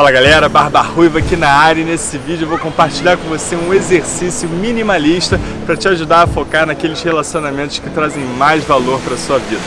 Fala galera, Barba Ruiva aqui na área. E nesse vídeo eu vou compartilhar com você um exercício minimalista para te ajudar a focar naqueles relacionamentos que trazem mais valor para sua vida.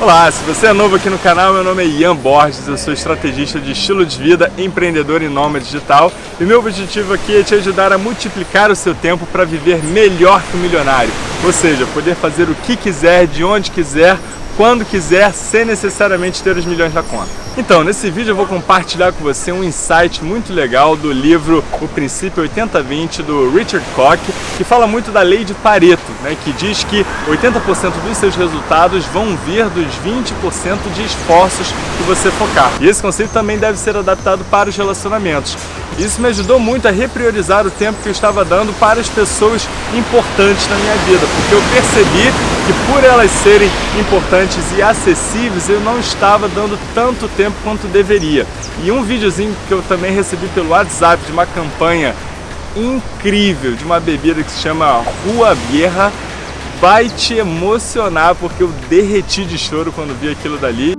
Olá, se você é novo aqui no canal, meu nome é Ian Borges, eu sou estrategista de estilo de vida, empreendedor e nômade digital. E meu objetivo aqui é te ajudar a multiplicar o seu tempo para viver melhor que o milionário, ou seja, poder fazer o que quiser, de onde quiser, quando quiser, sem necessariamente ter os milhões na conta. Então, nesse vídeo eu vou compartilhar com você um insight muito legal do livro O Princípio 80-20 do Richard Koch, que fala muito da lei de Pareto, né, que diz que 80% dos seus resultados vão vir dos 20% de esforços que você focar. E esse conceito também deve ser adaptado para os relacionamentos. Isso me ajudou muito a repriorizar o tempo que eu estava dando para as pessoas importantes na minha vida, porque eu percebi que por elas serem importantes e acessíveis, eu não estava dando tanto tempo quanto deveria. E um videozinho que eu também recebi pelo WhatsApp de uma campanha incrível de uma bebida que se chama Rua Vieja vai te emocionar porque eu derreti de choro quando vi aquilo dali.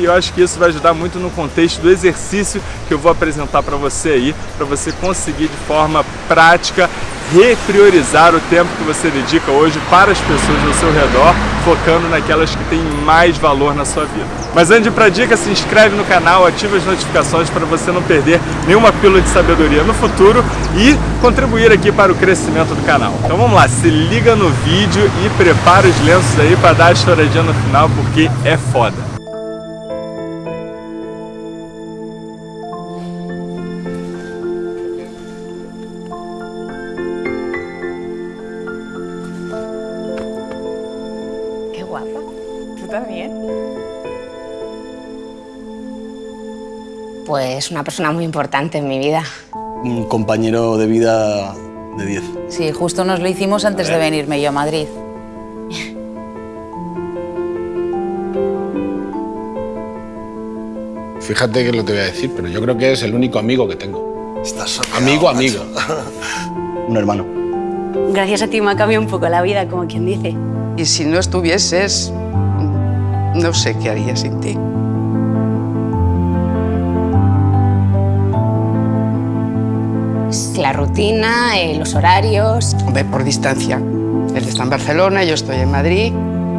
E eu acho que isso vai ajudar muito no contexto do exercício que eu vou apresentar para você aí, para você conseguir de forma prática repriorizar o tempo que você dedica hoje para as pessoas ao seu redor, focando naquelas que têm mais valor na sua vida. Mas antes para a dica, se inscreve no canal, ativa as notificações para você não perder nenhuma pílula de sabedoria no futuro e contribuir aqui para o crescimento do canal. Então vamos lá, se liga no vídeo e prepara os lenços aí para dar a estouradinha no final, porque é foda. También? Pues una persona muy importante en mi vida. Un compañero de vida de 10. Sí, justo nos lo hicimos antes de venirme yo a Madrid. Fíjate que lo te voy a decir, pero yo creo que es el único amigo que tengo. Estás amigo, amigo. un hermano. Gracias a ti me ha cambiado un poco la vida, como quien dice. Y si no estuvieses, no sé qué haría sin ti. La rutina, eh, los horarios... Ve por distancia. Él está en Barcelona, yo estoy en Madrid.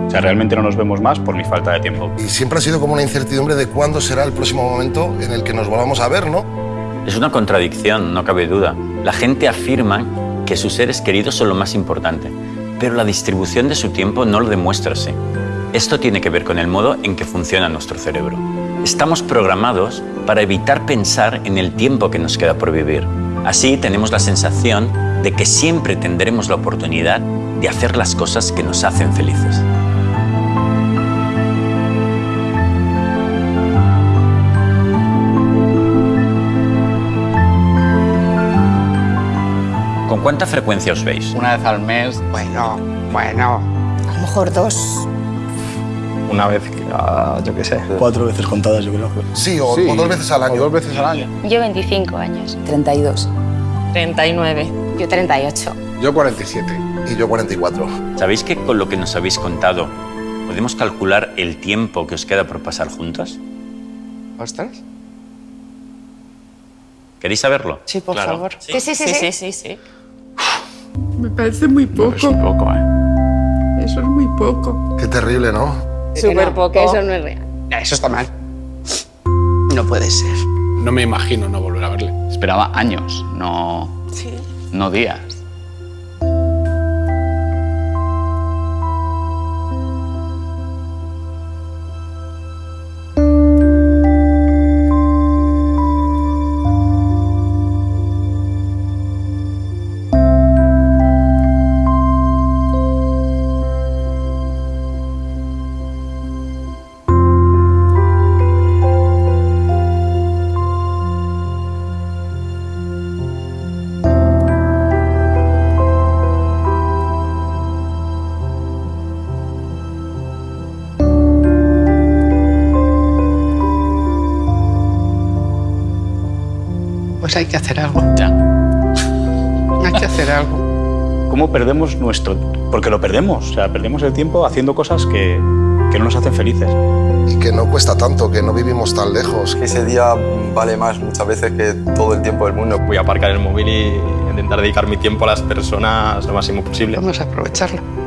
O sea, realmente no nos vemos más por mi falta de tiempo. Y siempre ha sido como una incertidumbre de cuándo será el próximo momento en el que nos volvamos a ver, ¿no? Es una contradicción, no cabe duda. La gente afirma que sus seres queridos son lo más importante, pero la distribución de su tiempo no lo demuestra así. Esto tiene que ver con el modo en que funciona nuestro cerebro. Estamos programados para evitar pensar en el tiempo que nos queda por vivir. Así tenemos la sensación de que siempre tendremos la oportunidad de hacer las cosas que nos hacen felices. Cuánta frecuencia os veis? Una vez al mes. Bueno, bueno. A lo mejor dos. Una vez, uh, yo qué sé. Cuatro veces contadas, yo creo. Sí, o, sí, o dos veces al año. O dos veces al año. Yo 25 años. 32. 39. Yo 38. Yo 47. Y yo 44. ¿Sabéis que con lo que nos habéis contado podemos calcular el tiempo que os queda por pasar juntos? ¿Ostras? ¿Queréis saberlo? Sí, por Claro. favor. Sí, sí, sí. Sí, sí. sí, sí, sí. Me parece muy poco. Es poco, ¿eh? Eso es muy poco. Qué terrible, ¿no? Súper poco. Eso no es real. Eso está mal. No puede ser. No me imagino no volver a verle. Esperaba años, no, no días. Hay que hacer algo. Ya. Hay que hacer algo. ¿Cómo perdemos nuestro...? Porque lo perdemos, o sea, perdemos el tiempo haciendo cosas que, que no nos hacen felices. Y que no cuesta tanto, que no vivimos tan lejos. Que ese día vale más muchas veces que todo el tiempo del mundo. Voy a aparcar el móvil y intentar dedicar mi tiempo a las personas lo máximo posible. Vamos a aprovecharlo.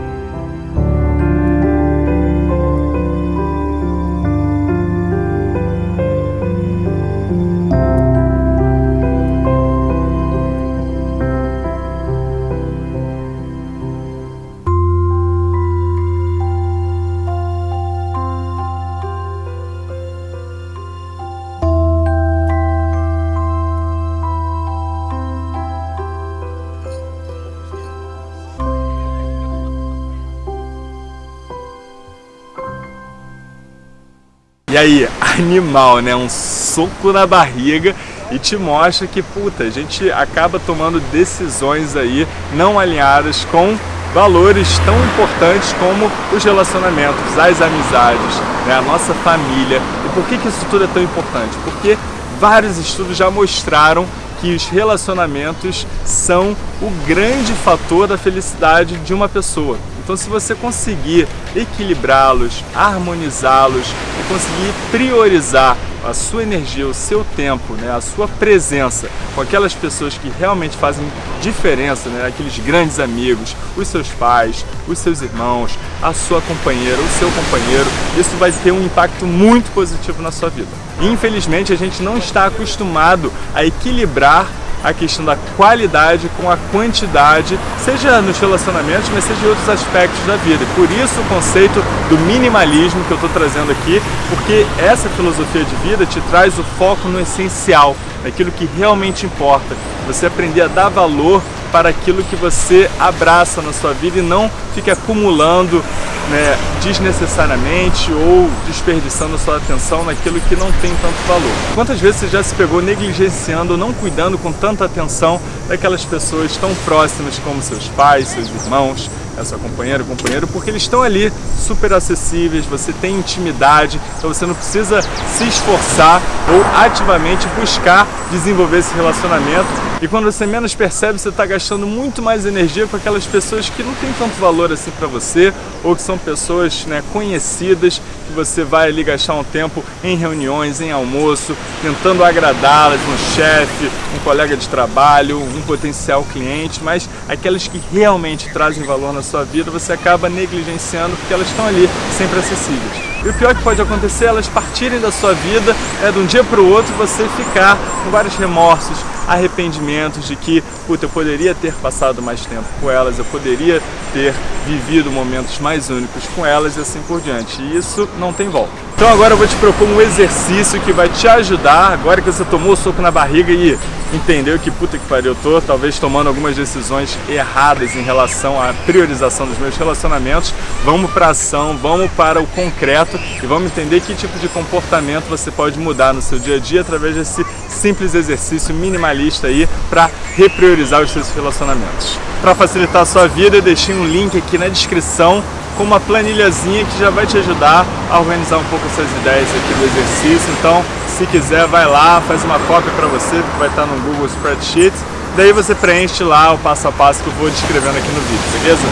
E aí, animal, né? Um soco na barriga e te mostra que, puta, a gente acaba tomando decisões aí não alinhadas com valores tão importantes como os relacionamentos, as amizades, né? a nossa família. E por que, que isso tudo é tão importante? Porque vários estudos já mostraram que os relacionamentos são o grande fator da felicidade de uma pessoa. Então, se você conseguir equilibrá-los, harmonizá-los e conseguir priorizar a sua energia, o seu tempo, né, a sua presença com aquelas pessoas que realmente fazem diferença, né, aqueles grandes amigos, os seus pais, os seus irmãos, a sua companheira, o seu companheiro, isso vai ter um impacto muito positivo na sua vida. Infelizmente, a gente não está acostumado a equilibrar a questão da qualidade com a quantidade, seja nos relacionamentos, mas seja em outros aspectos da vida. Por isso o conceito do minimalismo que eu estou trazendo aqui, porque essa filosofia de vida te traz o foco no essencial, naquilo que realmente importa. Você aprender a dar valor para aquilo que você abraça na sua vida e não fique acumulando né, desnecessariamente ou desperdiçando sua atenção naquilo que não tem tanto valor. Quantas vezes você já se pegou negligenciando não cuidando com tanta atenção daquelas pessoas tão próximas como seus pais, seus irmãos, a sua companheira, companheiro, porque eles estão ali super acessíveis, você tem intimidade, então você não precisa se esforçar ou ativamente buscar desenvolver esse relacionamento. E quando você menos percebe, você está gastando muito mais energia com aquelas pessoas que não têm tanto valor assim para você, ou que são pessoas né, conhecidas, que você vai ali gastar um tempo em reuniões, em almoço, tentando agradá-las, um chefe, um colega de trabalho, um potencial cliente, mas aquelas que realmente trazem valor na sua vida, você acaba negligenciando porque elas estão ali, sempre acessíveis. E o pior que pode acontecer é elas partirem da sua vida é, de um dia para o outro você ficar com vários remorsos, arrependimentos de que, puta, eu poderia ter passado mais tempo com elas, eu poderia ter vivido momentos mais únicos com elas e assim por diante. E isso não tem volta. Então agora eu vou te propor um exercício que vai te ajudar, agora que você tomou o soco na barriga e entendeu que puta que pariu eu tô, talvez tomando algumas decisões erradas em relação à priorização dos meus relacionamentos, vamos para ação, vamos para o concreto e vamos entender que tipo de comportamento você pode mudar no seu dia a dia através desse simples exercício minimalista aí para repriorizar os seus relacionamentos. Para facilitar a sua vida, eu deixei um link aqui na descrição com uma planilhazinha que já vai te ajudar a organizar um pouco essas ideias aqui do exercício. Então, se quiser, vai lá, faz uma cópia para você, que vai estar no Google Spreadsheet. Daí você preenche lá o passo a passo que eu vou descrevendo aqui no vídeo, beleza?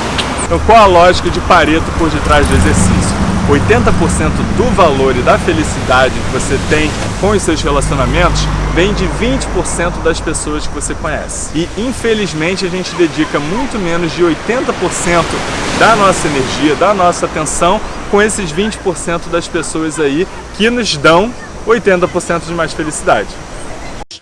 Então, qual a lógica de Pareto por detrás do exercício? 80% do valor e da felicidade que você tem com os seus relacionamentos vem de 20% das pessoas que você conhece. E infelizmente a gente dedica muito menos de 80% da nossa energia, da nossa atenção com esses 20% das pessoas aí que nos dão 80% de mais felicidade.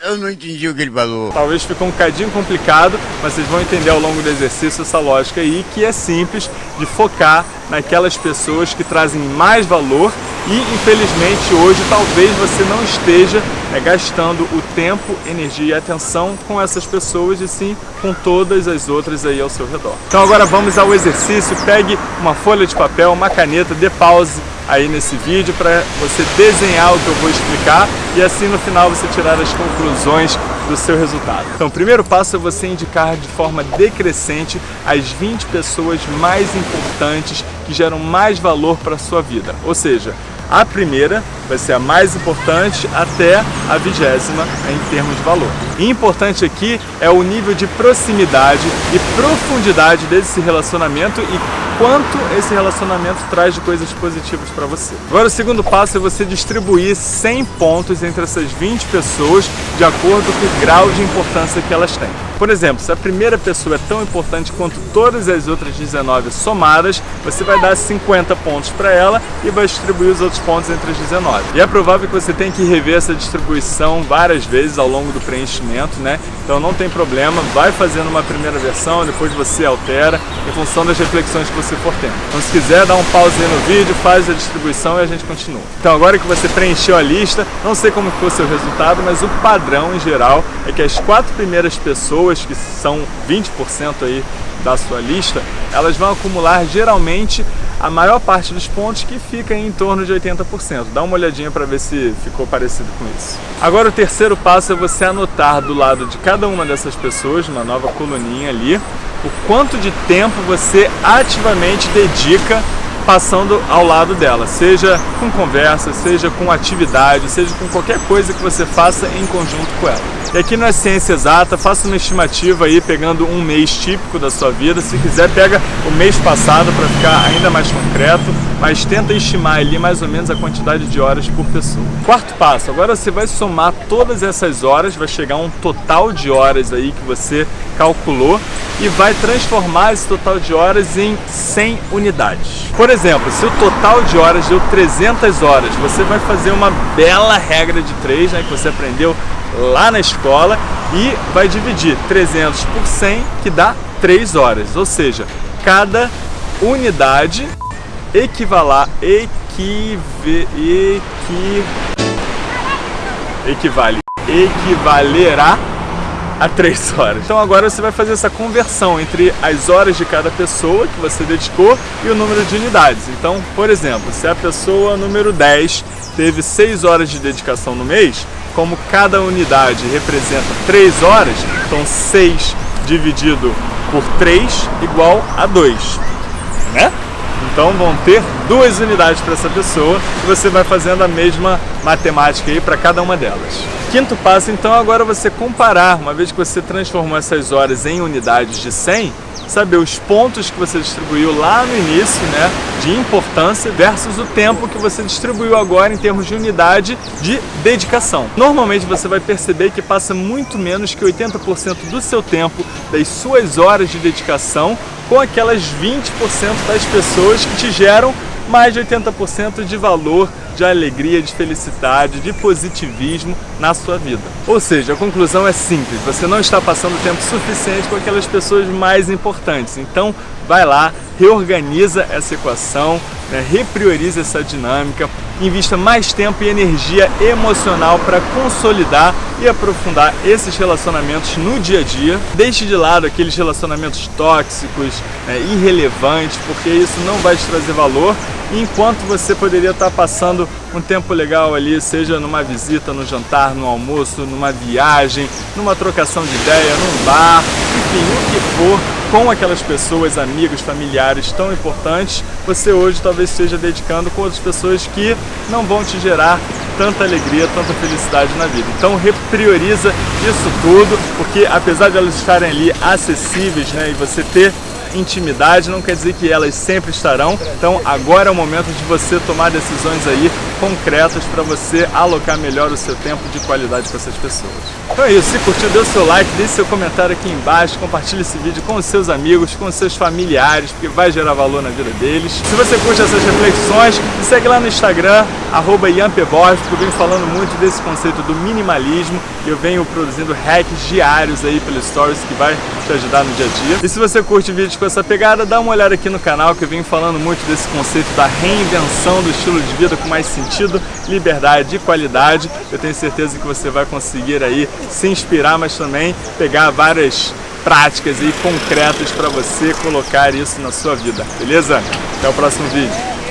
Eu não entendi o que ele falou. Talvez ficou um cadinho complicado, mas vocês vão entender ao longo do exercício essa lógica aí, que é simples de focar naquelas pessoas que trazem mais valor e, infelizmente, hoje talvez você não esteja né, gastando o tempo, energia e atenção com essas pessoas e sim com todas as outras aí ao seu redor. Então agora vamos ao exercício, pegue uma folha de papel, uma caneta, dê pause aí nesse vídeo para você desenhar o que eu vou explicar e assim no final você tirar as conclusões do seu resultado. Então o primeiro passo é você indicar de forma decrescente as 20 pessoas mais importantes que geram mais valor para a sua vida. Ou seja, a primeira vai ser a mais importante até a vigésima em termos de valor. E importante aqui é o nível de proximidade e profundidade desse relacionamento e quanto esse relacionamento traz de coisas positivas para você. Agora o segundo passo é você distribuir 100 pontos entre essas 20 pessoas de acordo com o grau de importância que elas têm. Por exemplo, se a primeira pessoa é tão importante quanto todas as outras 19 somadas, você vai dar 50 pontos para ela e vai distribuir os outros pontos entre as 19. E é provável que você tenha que rever essa distribuição várias vezes ao longo do preenchimento, né? Então não tem problema, vai fazendo uma primeira versão, depois você altera em função das reflexões que você for tendo. Então se quiser, dá um pause aí no vídeo, faz a distribuição e a gente continua. Então agora que você preencheu a lista, não sei como foi o seu resultado, mas o padrão em geral é que as quatro primeiras pessoas, que são 20% aí da sua lista, elas vão acumular geralmente a maior parte dos pontos que fica em torno de 80%. Dá uma olhadinha para ver se ficou parecido com isso. Agora o terceiro passo é você anotar do lado de cada uma dessas pessoas, uma nova coluninha ali, o quanto de tempo você ativamente dedica passando ao lado dela, seja com conversa, seja com atividade, seja com qualquer coisa que você faça em conjunto com ela. E aqui não é ciência exata, faça uma estimativa aí pegando um mês típico da sua vida, se quiser pega o mês passado para ficar ainda mais concreto, mas tenta estimar ali mais ou menos a quantidade de horas por pessoa. Quarto passo, agora você vai somar todas essas horas, vai chegar a um total de horas aí que você calculou e vai transformar esse total de horas em 100 unidades. Por exemplo, se o total de horas deu 300 horas, você vai fazer uma bela regra de 3, né, que você aprendeu lá na escola e vai dividir 300 por 100, que dá 3 horas. Ou seja, cada unidade equivalar, equive, equi, equivale, equivalerá a 3 horas. Então agora você vai fazer essa conversão entre as horas de cada pessoa que você dedicou e o número de unidades. Então, por exemplo, se a pessoa número 10 teve 6 horas de dedicação no mês, como cada unidade representa 3 horas, então 6 dividido por 3 igual a 2, né? Então vão ter duas unidades para essa pessoa e você vai fazendo a mesma matemática aí para cada uma delas. Quinto passo, então, agora você comparar, uma vez que você transformou essas horas em unidades de 100, saber os pontos que você distribuiu lá no início, né, de importância, versus o tempo que você distribuiu agora em termos de unidade de dedicação. Normalmente você vai perceber que passa muito menos que 80% do seu tempo, das suas horas de dedicação, com aquelas 20% das pessoas que te geram mais de 80% de valor, de alegria, de felicidade, de positivismo na sua vida. Ou seja, a conclusão é simples, você não está passando tempo suficiente com aquelas pessoas mais importantes. Então, vai lá, reorganiza essa equação, né, reprioriza essa dinâmica, invista mais tempo e energia emocional para consolidar e aprofundar esses relacionamentos no dia a dia. Deixe de lado aqueles relacionamentos tóxicos, né, irrelevantes, porque isso não vai te trazer valor, enquanto você poderia estar passando um tempo legal ali, seja numa visita, no jantar, no almoço, numa viagem, numa trocação de ideia, num bar, enfim, o que for, com aquelas pessoas, amigos, familiares tão importantes, você hoje talvez esteja dedicando com outras pessoas que não vão te gerar tanta alegria, tanta felicidade na vida. Então reprioriza isso tudo, porque apesar de elas estarem ali acessíveis né, e você ter intimidade, não quer dizer que elas sempre estarão. Então agora é o momento de você tomar decisões aí concretas para você alocar melhor o seu tempo de qualidade com essas pessoas. Então é isso, se curtiu, dê o seu like, deixe seu comentário aqui embaixo, compartilhe esse vídeo com os seus amigos, com os seus familiares, porque vai gerar valor na vida deles. Se você curte essas reflexões, me segue lá no Instagram, arroba porque eu venho falando muito desse conceito do minimalismo e eu venho produzindo hacks diários aí pelos stories que vai te ajudar no dia a dia. E se você curte vídeos com essa pegada, dá uma olhada aqui no canal que eu venho falando muito desse conceito da reinvenção do estilo de vida com mais sentido, liberdade e qualidade. Eu tenho certeza que você vai conseguir aí se inspirar, mas também pegar várias práticas e concretas para você colocar isso na sua vida, beleza? Até o próximo vídeo.